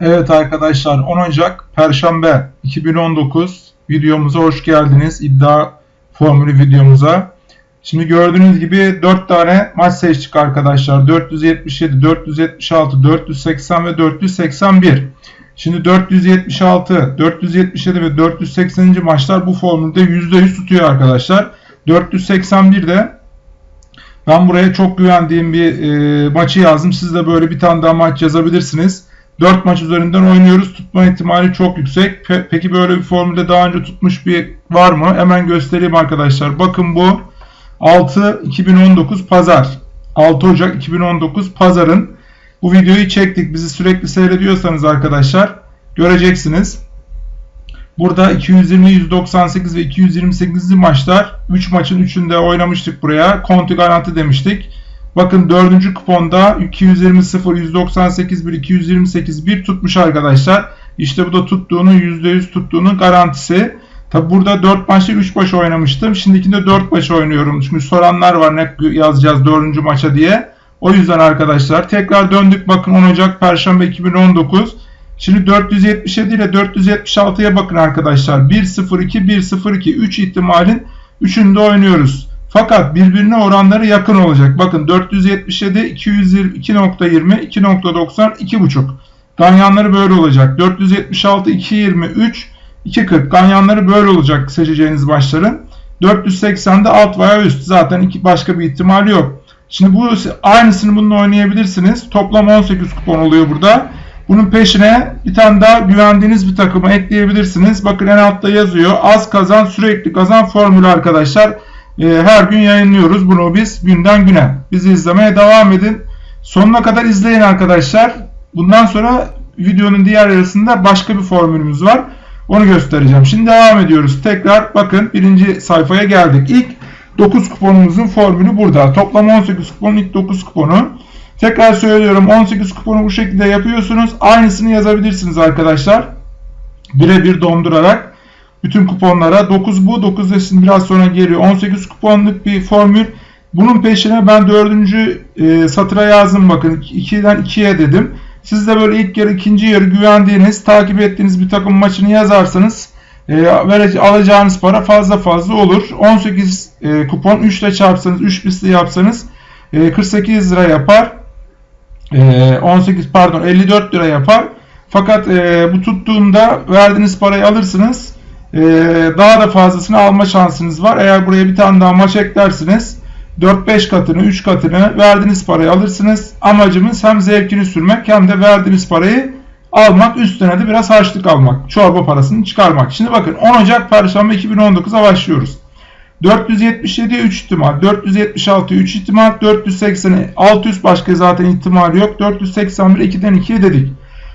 Evet arkadaşlar 10 Ocak Perşembe 2019 videomuza hoş geldiniz. İddia formülü videomuza. Şimdi gördüğünüz gibi 4 tane maç seçtik arkadaşlar. 477, 476, 480 ve 481. Şimdi 476, 477 ve 480. maçlar bu formülde %100 tutuyor arkadaşlar. 481'de ben buraya çok güvendiğim bir e, maçı yazdım. Siz de böyle bir tane daha maç yazabilirsiniz. 4 maç üzerinden oynuyoruz. Tutma ihtimali çok yüksek. Pe- peki böyle bir formülde daha önce tutmuş bir var mı? Hemen göstereyim arkadaşlar. Bakın bu 6 2019 Pazar. 6 Ocak 2019 Pazar'ın bu videoyu çektik. Bizi sürekli seyrediyorsanız arkadaşlar göreceksiniz. Burada 220, 198 ve 228. maçlar 3 maçın 3'ünde oynamıştık buraya. Konti garanti demiştik. Bakın 4. kuponda 220 0, 198 1, 228 1 tutmuş arkadaşlar. İşte bu da tuttuğunun %100 tuttuğunun garantisi. Tabi burada 4 maçta 3 maç oynamıştım. Şimdikinde 4 maç oynuyorum. Çünkü soranlar var ne yazacağız 4. maça diye. O yüzden arkadaşlar tekrar döndük. Bakın 10 Ocak Perşembe 2019. Şimdi 477 ile 476'ya bakın arkadaşlar. 1-0-2, 1-0-2, 3 ihtimalin 3'ünde oynuyoruz. Fakat birbirine oranları yakın olacak. Bakın 477, 222.20, 2.90, 2.5. Ganyanları böyle olacak. 476, 2.23, 2.40. Ganyanları böyle olacak seçeceğiniz başların. 480'de alt veya üst. Zaten iki başka bir ihtimali yok. Şimdi bu aynısını bununla oynayabilirsiniz. Toplam 18 kupon oluyor burada. Bunun peşine bir tane daha güvendiğiniz bir takımı ekleyebilirsiniz. Bakın en altta yazıyor. Az kazan sürekli kazan formülü arkadaşlar. Ee, her gün yayınlıyoruz bunu biz günden güne. Bizi izlemeye devam edin. Sonuna kadar izleyin arkadaşlar. Bundan sonra videonun diğer yarısında başka bir formülümüz var. Onu göstereceğim. Şimdi devam ediyoruz. Tekrar bakın birinci sayfaya geldik. İlk 9 kuponumuzun formülü burada. Toplam 18 kupon ilk 9 kuponu. Tekrar söylüyorum 18 kuponu bu şekilde yapıyorsunuz. Aynısını yazabilirsiniz arkadaşlar. Birebir dondurarak bütün kuponlara 9 bu 9 da şimdi biraz sonra geliyor. 18 kuponluk bir formül. Bunun peşine ben dördüncü e, satıra yazdım bakın 2'den 2'ye dedim. Siz de böyle ilk yarı ikinci yarı güvendiğiniz takip ettiğiniz bir takım maçını yazarsanız e, alacağınız para fazla fazla olur. 18 e, kupon 3 ile çarpsanız 3 misli yapsanız e, 48 lira yapar. E, 18 pardon 54 lira yapar. Fakat e, bu tuttuğunda verdiğiniz parayı alırsınız. E, daha da fazlasını alma şansınız var. Eğer buraya bir tane daha maç eklersiniz 4-5 katını 3 katını verdiğiniz parayı alırsınız. Amacımız hem zevkini sürmek hem de verdiğiniz parayı almak üstüne de biraz harçlık almak. Çorba parasını çıkarmak. Şimdi bakın 10 Ocak Perşembe 2019'a başlıyoruz. 477'ye 3 ihtimal, 476'ya 3 ihtimal, 480'e 600 başka zaten ihtimal yok. 481 2'den 2'ye dedik.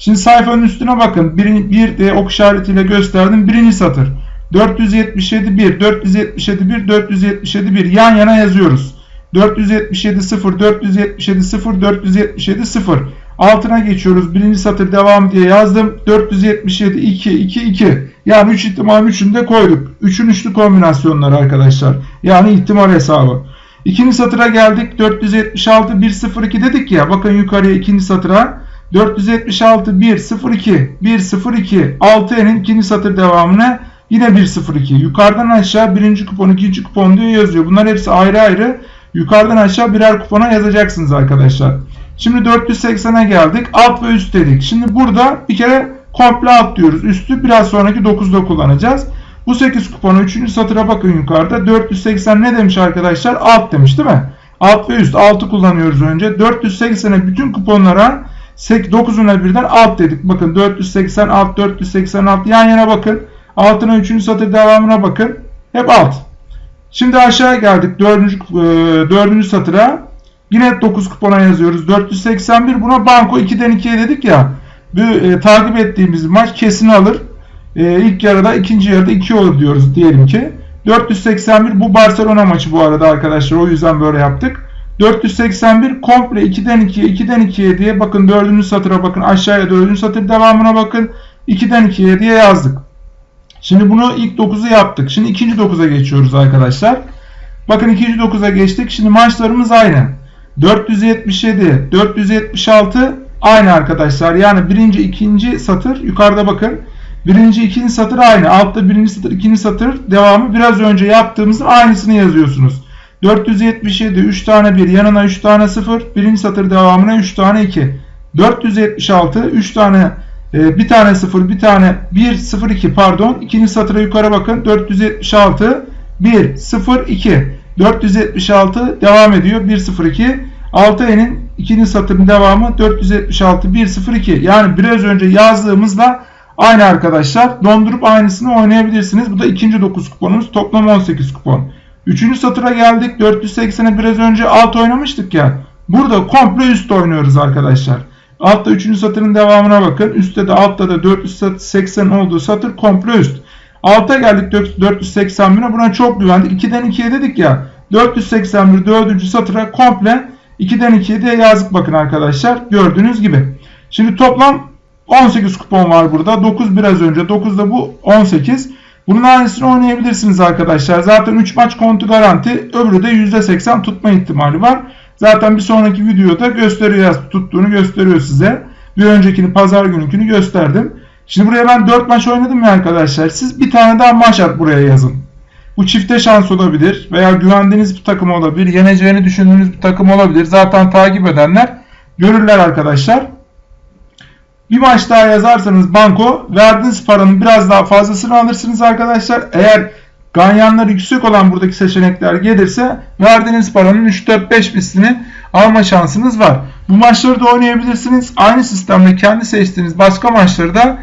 Şimdi sayfanın üstüne bakın. Bir, bir de ok işaretiyle gösterdim. Birinci satır. 477 1, 477 1, 477 1 yan yana yazıyoruz. 477 0, 477 0, 477 0. Altına geçiyoruz. Birinci satır devam diye yazdım. 477 2, 2, 2. Yani 3 ihtimal 3'ünü de koyduk. 3'ün üçlü kombinasyonları arkadaşlar. Yani ihtimal hesabı. İkinci satıra geldik. 476 1, 0, 2 dedik ya. Bakın yukarıya ikinci satıra. 476 1, 0, 2, 1, 0, 2. 6'nın ikinci satır devamına Yine 1.02. Yukarıdan aşağı birinci kupon, ikinci kupon diye yazıyor. Bunlar hepsi ayrı ayrı. Yukarıdan aşağı birer kupona yazacaksınız arkadaşlar. Şimdi 480'e geldik. Alt ve üst dedik. Şimdi burada bir kere komple alt diyoruz. Üstü biraz sonraki 9'da kullanacağız. Bu 8 kuponu 3. satıra bakın yukarıda. 480 ne demiş arkadaşlar? Alt demiş değil mi? Alt ve üst. Altı kullanıyoruz önce. 480'e bütün kuponlara 9'una birden alt dedik. Bakın 480 alt 486 yan yana bakın. Altına 3. satır devamına bakın. Hep alt. Şimdi aşağı geldik 4. 4. satıra. Yine 9 kupona yazıyoruz. 481 buna banko 2'den 2'ye dedik ya. Bu e, takip ettiğimiz maç kesin alır. E, ilk yarıda ikinci yarıda 2 olur diyoruz diyelim ki. 481 bu Barcelona maçı bu arada arkadaşlar. O yüzden böyle yaptık. 481 komple 2'den 2'ye 2'den 2'ye diye bakın 4. satıra bakın aşağıya 4. satır devamına bakın 2'den 2'ye diye yazdık. Şimdi bunu ilk 9'u yaptık. Şimdi ikinci 9'a geçiyoruz arkadaşlar. Bakın ikinci 9'a geçtik. Şimdi maçlarımız aynı. 477, 476, aynı arkadaşlar. Yani birinci, ikinci satır yukarıda bakın. Birinci, ikinci satır aynı. Altta birinci satır, ikinci satır devamı biraz önce yaptığımızın aynısını yazıyorsunuz. 477 3 tane 1 yanına 3 tane 0 birinci satır devamına 3 tane 2 476 3 tane e, bir tane 0 bir tane 1 0 2 pardon. İkinci satıra yukarı bakın. 476 1 0 2 476 devam ediyor. 1 0 2 6N'in ikinci satırın devamı 476 1 0 2 yani biraz önce yazdığımızla aynı arkadaşlar. Dondurup aynısını oynayabilirsiniz. Bu da ikinci 9 kuponumuz. Toplam 18 kupon Üçüncü satıra geldik. 480'e biraz önce alt oynamıştık ya. Burada komple üst oynuyoruz arkadaşlar. Altta 3. satırın devamına bakın. Üstte de altta da 480 olduğu satır komple üst. Alta geldik 481'e buna çok güvendik. 2'den 2'ye dedik ya. 481 4. satıra komple 2'den 2'ye de yazdık bakın arkadaşlar. Gördüğünüz gibi. Şimdi toplam 18 kupon var burada. 9 biraz önce. 9 da bu 18. Bunun aynısını oynayabilirsiniz arkadaşlar. Zaten 3 maç kontu garanti. Öbürü de %80 tutma ihtimali var. Zaten bir sonraki videoda gösteriyor tuttuğunu gösteriyor size. Bir öncekini pazar gününkünü gösterdim. Şimdi buraya ben 4 maç oynadım ya arkadaşlar. Siz bir tane daha maç at buraya yazın. Bu çifte şans olabilir veya güvendiğiniz bir takım olabilir. Yeneceğini düşündüğünüz bir takım olabilir. Zaten takip edenler görürler arkadaşlar. Bir maç daha yazarsanız banko verdiğiniz paranın biraz daha fazlasını alırsınız arkadaşlar. Eğer ganyanları yüksek olan buradaki seçenekler gelirse verdiğiniz paranın 3-4-5 mislini alma şansınız var. Bu maçları da oynayabilirsiniz. Aynı sistemle kendi seçtiğiniz başka maçları da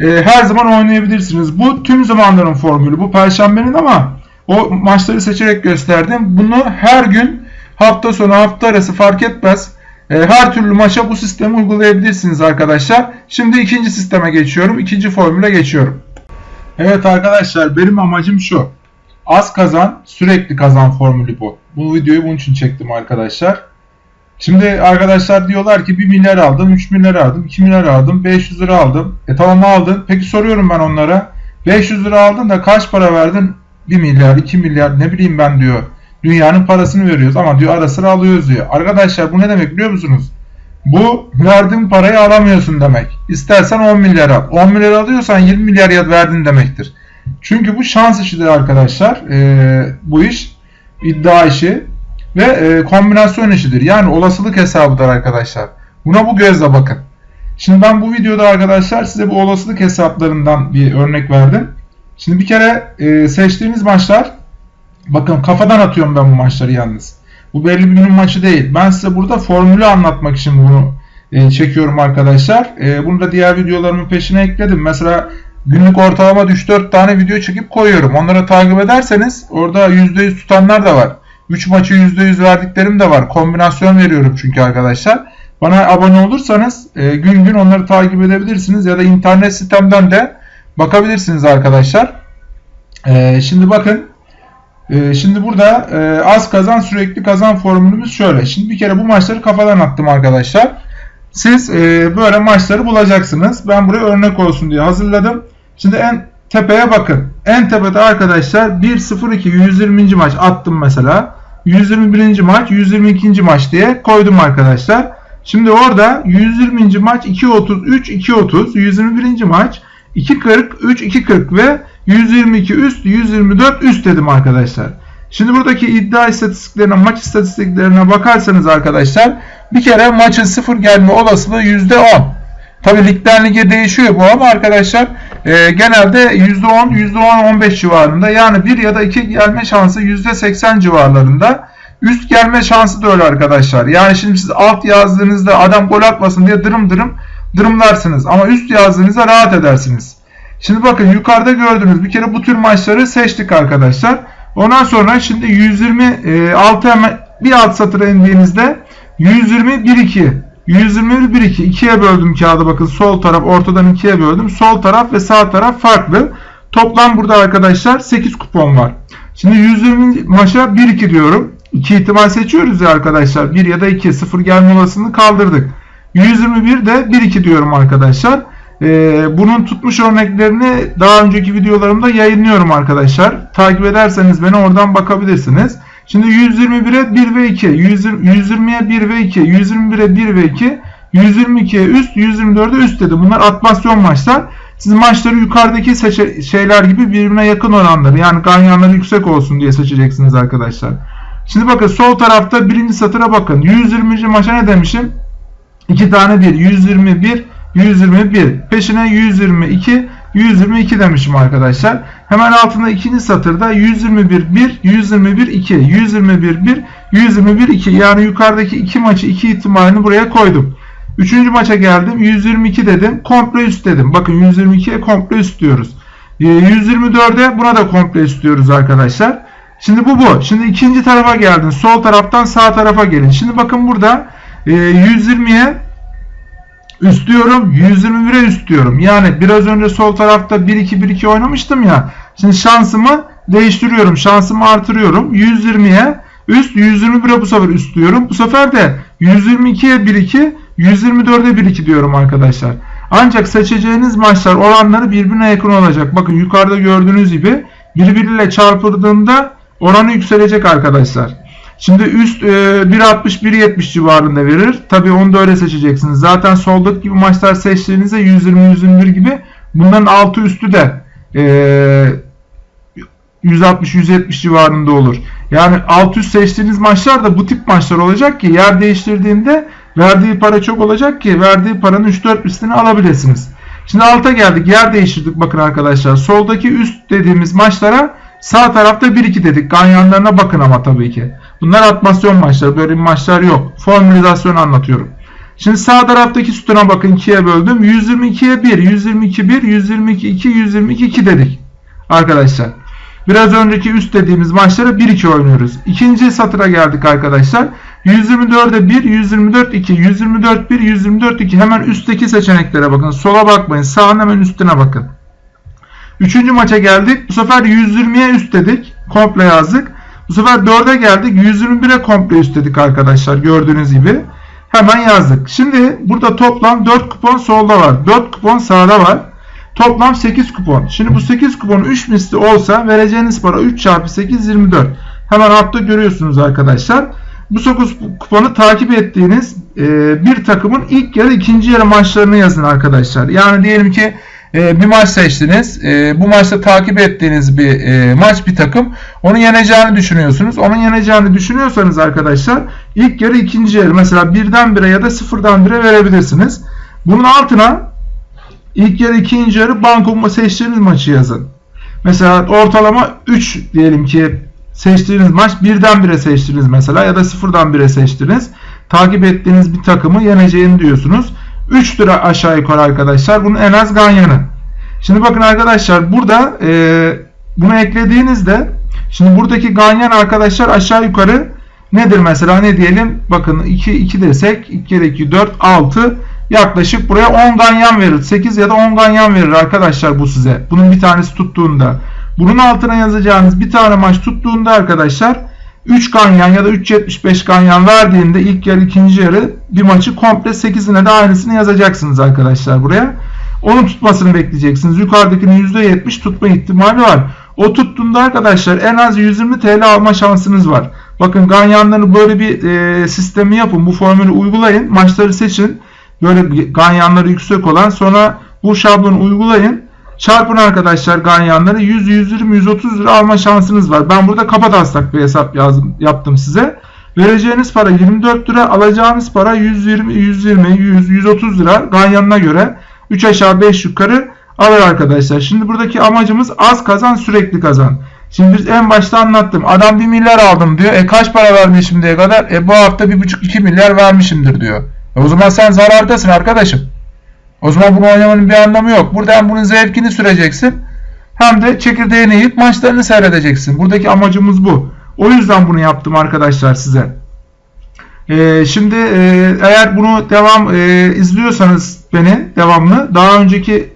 e, her zaman oynayabilirsiniz. Bu tüm zamanların formülü. Bu perşembenin ama o maçları seçerek gösterdim. Bunu her gün hafta sonu hafta arası fark etmez her türlü maça bu sistemi uygulayabilirsiniz arkadaşlar. Şimdi ikinci sisteme geçiyorum. İkinci formüle geçiyorum. Evet arkadaşlar benim amacım şu. Az kazan sürekli kazan formülü bu. Bu videoyu bunun için çektim arkadaşlar. Şimdi arkadaşlar diyorlar ki 1 milyar aldım, 3 milyar aldım, 2 milyar aldım, 500 lira aldım. E tamam aldın. Peki soruyorum ben onlara. 500 lira aldın da kaç para verdin? 1 milyar, 2 milyar ne bileyim ben diyor. Dünyanın parasını veriyoruz ama diyor ara sıra alıyoruz diyor. Arkadaşlar bu ne demek biliyor musunuz? Bu verdiğin parayı alamıyorsun demek. İstersen 10 milyar al. 10 milyar alıyorsan 20 milyar ya verdin demektir. Çünkü bu şans işidir arkadaşlar. Ee, bu iş iddia işi ve e, kombinasyon işidir. Yani olasılık hesabıdır arkadaşlar. Buna bu gözle bakın. Şimdi ben bu videoda arkadaşlar size bu olasılık hesaplarından bir örnek verdim. Şimdi bir kere e, seçtiğiniz maçlar Bakın kafadan atıyorum ben bu maçları yalnız. Bu belli bir günün maçı değil. Ben size burada formülü anlatmak için bunu e, çekiyorum arkadaşlar. E, bunu da diğer videolarımın peşine ekledim. Mesela günlük ortalama 3-4 tane video çekip koyuyorum. Onları takip ederseniz orada %100 tutanlar da var. 3 maçı %100 verdiklerim de var. Kombinasyon veriyorum çünkü arkadaşlar. Bana abone olursanız e, gün gün onları takip edebilirsiniz ya da internet sitemden de bakabilirsiniz arkadaşlar. E, şimdi bakın ee, şimdi burada e, az kazan sürekli kazan formülümüz şöyle. Şimdi bir kere bu maçları kafadan attım arkadaşlar. Siz e, böyle maçları bulacaksınız. Ben buraya örnek olsun diye hazırladım. Şimdi en tepeye bakın. En tepede arkadaşlar 1-0-2 120. maç attım mesela. 121. maç 122. maç diye koydum arkadaşlar. Şimdi orada 120. maç 2.33 2.30 121. maç 2.40 3 2.40 ve 122 üst, 124 üst dedim arkadaşlar. Şimdi buradaki iddia istatistiklerine, maç istatistiklerine bakarsanız arkadaşlar bir kere maçın sıfır gelme olasılığı %10. Tabi ligden lige değişiyor bu ama arkadaşlar e, genelde %10, %10-15 civarında yani bir ya da iki gelme şansı %80 civarlarında. Üst gelme şansı da öyle arkadaşlar. Yani şimdi siz alt yazdığınızda adam gol atmasın diye dırım dırım dırımlarsınız. Ama üst yazdığınızda rahat edersiniz. Şimdi bakın yukarıda gördüğünüz bir kere bu tür maçları seçtik arkadaşlar. Ondan sonra şimdi 126 hemen bir alt satıra indiğinizde 120 1 2 121 1 2 ikiye böldüm kağıdı bakın sol taraf ortadan ikiye böldüm. Sol taraf ve sağ taraf farklı. Toplam burada arkadaşlar 8 kupon var. Şimdi 120 maça 1 2 diyorum. 2 ihtimal seçiyoruz ya arkadaşlar. 1 ya da 2 0 gelme olasılığını kaldırdık. 121 de 1 2 diyorum arkadaşlar. Ee, bunun tutmuş örneklerini daha önceki videolarımda yayınlıyorum arkadaşlar. Takip ederseniz beni oradan bakabilirsiniz. Şimdi 121'e 1 ve 2, 120'ye 1 ve 2, 121'e 1 ve 2, 122'ye üst, 124'e üst dedim. Bunlar atmasyon maçlar. Siz maçları yukarıdaki şeyler gibi birbirine yakın oranları yani ganyanları yüksek olsun diye seçeceksiniz arkadaşlar. Şimdi bakın sol tarafta birinci satıra bakın. 120. maça ne demişim? 2 tane 1. 121, 121. Peşine 122, 122 demişim arkadaşlar. Hemen altında ikinci satırda 121 1, 121 2, 121 1, 121 2. Yani yukarıdaki iki maçı iki ihtimalini buraya koydum. Üçüncü maça geldim. 122 dedim. Komple üst dedim. Bakın 122'ye komple üst diyoruz. 124'e ee, buna da komple üst diyoruz arkadaşlar. Şimdi bu bu. Şimdi ikinci tarafa geldin. Sol taraftan sağ tarafa gelin. Şimdi bakın burada 120'ye üst diyorum. 121'e üst diyorum. Yani biraz önce sol tarafta 1-2-1-2 oynamıştım ya. Şimdi şansımı değiştiriyorum. Şansımı artırıyorum. 120'ye üst 121'e bu sefer üst diyorum. Bu sefer de 122'ye 1-2 124'e 1-2 diyorum arkadaşlar. Ancak seçeceğiniz maçlar oranları birbirine yakın olacak. Bakın yukarıda gördüğünüz gibi birbiriyle çarpıldığında oranı yükselecek arkadaşlar. Şimdi üst e, 1.60-1.70 civarında verir. Tabi onu da öyle seçeceksiniz. Zaten soldaki gibi maçlar seçtiğinizde 120-121 gibi bunların altı üstü de e, 160-170 civarında olur. Yani alt üst seçtiğiniz maçlar da bu tip maçlar olacak ki yer değiştirdiğinde verdiği para çok olacak ki verdiği paranın 3-4 üstünü alabilirsiniz. Şimdi alta geldik. Yer değiştirdik bakın arkadaşlar. Soldaki üst dediğimiz maçlara sağ tarafta 1-2 dedik. Ganyanlarına bakın ama tabii ki. Bunlar atmasyon maçları. Böyle maçlar yok. Formülizasyon anlatıyorum. Şimdi sağ taraftaki sütuna bakın 2'ye böldüm. 122'ye 1, 122 1, 122 2, 122 2 dedik. Arkadaşlar. Biraz önceki üst dediğimiz maçlara 1-2 oynuyoruz. İkinci satıra geldik arkadaşlar. 124'e 1, 124 2, 124 1, 124 2. Hemen üstteki seçeneklere bakın. Sola bakmayın. Sağın hemen üstüne bakın. Üçüncü maça geldik. Bu sefer 120'ye üst dedik. Komple yazdık. Bu sefer 4'e geldik. 121'e komple üst dedik arkadaşlar. Gördüğünüz gibi. Hemen yazdık. Şimdi burada toplam 4 kupon solda var. 4 kupon sağda var. Toplam 8 kupon. Şimdi bu 8 kupon 3 misli olsa vereceğiniz para 3 çarpı 8 24. Hemen altta görüyorsunuz arkadaşlar. Bu 9 kuponu takip ettiğiniz bir takımın ilk yarı ikinci yarı maçlarını yazın arkadaşlar. Yani diyelim ki e, bir maç seçtiniz. E, bu maçta takip ettiğiniz bir e, maç bir takım. Onu yeneceğini düşünüyorsunuz. Onun yeneceğini düşünüyorsanız arkadaşlar ilk yarı ikinci yarı mesela birden bire ya da sıfırdan bire verebilirsiniz. Bunun altına ilk yarı ikinci yarı banko seçtiğiniz maçı yazın. Mesela ortalama 3 diyelim ki seçtiğiniz maç birden bire seçtiniz mesela ya da sıfırdan bire seçtiniz. Takip ettiğiniz bir takımı yeneceğini diyorsunuz. 3 lira aşağı yukarı arkadaşlar. Bunun en az ganyanı. Şimdi bakın arkadaşlar burada e, bunu eklediğinizde şimdi buradaki ganyan arkadaşlar aşağı yukarı nedir mesela ne diyelim bakın 2 2 desek 2 kere 2 4 6 yaklaşık buraya 10 ganyan verir. 8 ya da 10 ganyan verir arkadaşlar bu size. Bunun bir tanesi tuttuğunda. Bunun altına yazacağınız bir tane maç tuttuğunda arkadaşlar 3 ganyan ya da 3.75 ganyan verdiğinde ilk yarı ikinci yarı bir maçı komple 8'ine de aynısını yazacaksınız arkadaşlar buraya. Onun tutmasını bekleyeceksiniz. Yukarıdakinin %70 tutma ihtimali var. O tuttuğunda arkadaşlar en az 120 TL alma şansınız var. Bakın ganyanları böyle bir e, sistemi yapın. Bu formülü uygulayın. Maçları seçin. Böyle ganyanları yüksek olan sonra bu şablonu uygulayın. Çarpın arkadaşlar ganyanları 100, 120, 130 lira alma şansınız var. Ben burada kapataslak bir hesap yazdım, yaptım size. Vereceğiniz para 24 lira, alacağınız para 120, 120, 100, 130 lira ganyanına göre 3 aşağı 5 yukarı alır arkadaşlar. Şimdi buradaki amacımız az kazan sürekli kazan. Şimdi biz en başta anlattım. Adam 1 milyar aldım diyor. E kaç para vermiş şimdiye kadar? E bu hafta 1,5-2 milyar vermişimdir diyor. E o zaman sen zarardasın arkadaşım. O zaman bunu oynamanın bir anlamı yok. Burada hem bunun zevkini süreceksin hem de çekirdeğini yiyip maçlarını seyredeceksin. Buradaki amacımız bu. O yüzden bunu yaptım arkadaşlar size. Ee, şimdi e, eğer bunu devam e, izliyorsanız beni devamlı daha önceki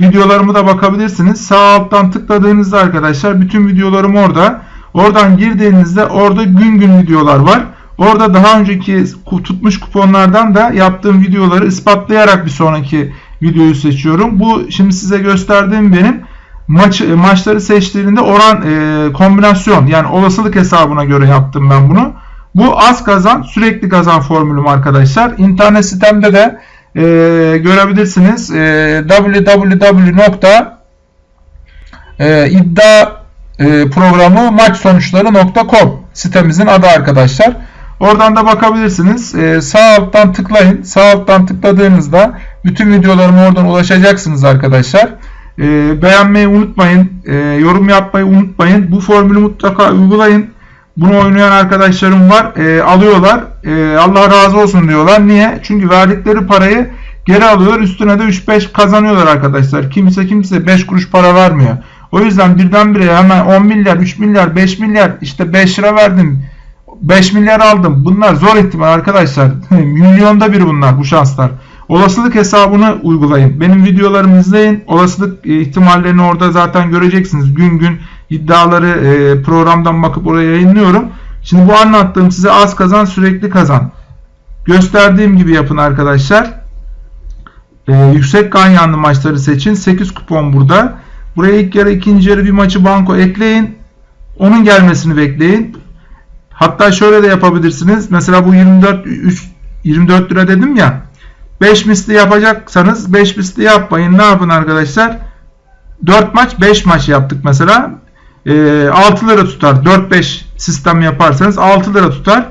videolarımı da bakabilirsiniz. Sağ alttan tıkladığınızda arkadaşlar bütün videolarım orada. Oradan girdiğinizde orada gün gün videolar var. Orada daha önceki tutmuş kuponlardan da yaptığım videoları ispatlayarak bir sonraki videoyu seçiyorum. Bu şimdi size gösterdiğim benim maç maçları seçtiğinde oran e, kombinasyon yani olasılık hesabına göre yaptım ben bunu. Bu az kazan sürekli kazan formülüm arkadaşlar. İnternet sitemde de e, görebilirsiniz. E, www e, e, sitemizin adı arkadaşlar. Oradan da bakabilirsiniz. E, sağ alttan tıklayın. Sağ alttan tıkladığınızda bütün videolarıma oradan ulaşacaksınız arkadaşlar. E, beğenmeyi unutmayın. E, yorum yapmayı unutmayın. Bu formülü mutlaka uygulayın. Bunu oynayan arkadaşlarım var. E, alıyorlar. E, Allah razı olsun diyorlar. Niye? Çünkü verdikleri parayı geri alıyorlar. Üstüne de 3-5 kazanıyorlar arkadaşlar. Kimse kimse 5 kuruş para vermiyor. O yüzden birdenbire hemen 10 milyar, 3 milyar, 5 milyar işte 5 lira verdim. 5 milyar aldım. Bunlar zor ihtimal arkadaşlar. Milyonda bir bunlar bu şanslar. Olasılık hesabını uygulayın. Benim videolarımı izleyin. Olasılık e, ihtimallerini orada zaten göreceksiniz. Gün gün iddiaları e, programdan bakıp oraya yayınlıyorum. Şimdi bu anlattığım size az kazan sürekli kazan. Gösterdiğim gibi yapın arkadaşlar. E, yüksek ganyanlı maçları seçin. 8 kupon burada. Buraya ilk yarı ikinci yarı bir maçı banko ekleyin. Onun gelmesini bekleyin. Hatta şöyle de yapabilirsiniz. Mesela bu 24 3 24 lira dedim ya. 5 misli yapacaksanız 5 misli yapmayın. Ne yapın arkadaşlar? 4 maç 5 maç yaptık mesela. E, 6 lira tutar. 4-5 sistem yaparsanız 6 lira tutar.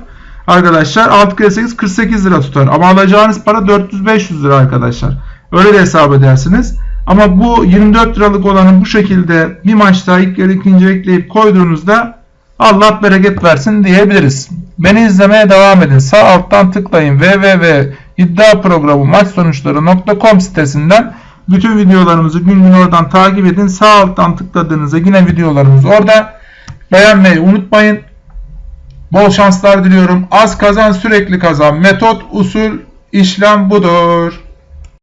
Arkadaşlar 6 kere 8 48 lira tutar. Ama alacağınız para 400-500 lira arkadaşlar. Öyle de hesap edersiniz. Ama bu 24 liralık olanı bu şekilde bir maçta ilk yarı ikinci ekleyip koyduğunuzda Allah bereket versin diyebiliriz. Beni izlemeye devam edin. Sağ alttan tıklayın www.iddiaprogramı maç sonuçları.com sitesinden bütün videolarımızı gün gün oradan takip edin. Sağ alttan tıkladığınızda yine videolarımız orada. Beğenmeyi unutmayın. Bol şanslar diliyorum. Az kazan sürekli kazan. Metot, usul, işlem budur.